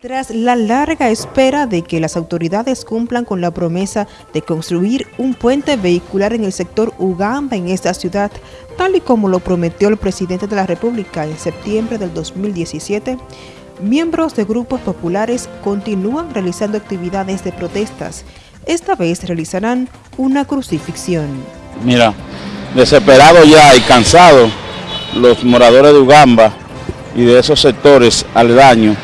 Tras la larga espera de que las autoridades cumplan con la promesa de construir un puente vehicular en el sector Ugamba en esta ciudad, tal y como lo prometió el presidente de la República en septiembre del 2017, miembros de grupos populares continúan realizando actividades de protestas. Esta vez realizarán una crucifixión. Mira, desesperado ya y cansado, los moradores de Ugamba y de esos sectores aledaños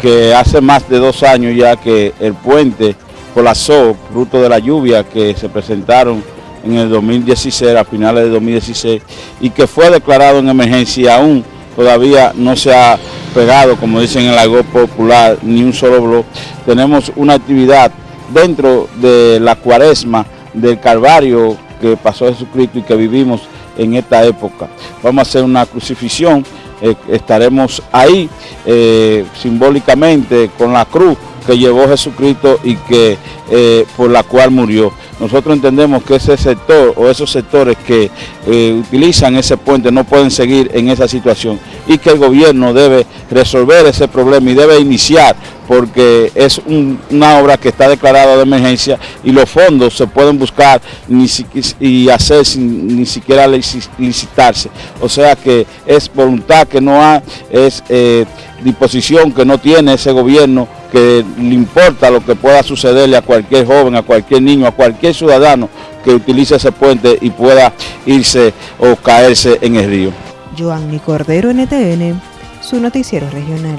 que hace más de dos años ya que el puente colapsó, fruto de la lluvia que se presentaron en el 2016, a finales de 2016, y que fue declarado en emergencia aún todavía no se ha pegado, como dicen en el lago popular, ni un solo blog. Tenemos una actividad dentro de la cuaresma del Calvario que pasó Jesucristo y que vivimos en esta época. Vamos a hacer una crucifixión eh, estaremos ahí eh, simbólicamente con la cruz que llevó Jesucristo y que eh, por la cual murió. Nosotros entendemos que ese sector o esos sectores que utilizan ese puente no pueden seguir en esa situación y que el gobierno debe resolver ese problema y debe iniciar porque es una obra que está declarada de emergencia y los fondos se pueden buscar y hacer sin ni siquiera licitarse. O sea que es voluntad que no hay, es eh, disposición que no tiene ese gobierno que le importa lo que pueda sucederle a cualquier joven, a cualquier niño, a cualquier ciudadano que utilice ese puente y pueda irse o caerse en el río. Joanny Cordero, NTN, su noticiero regional.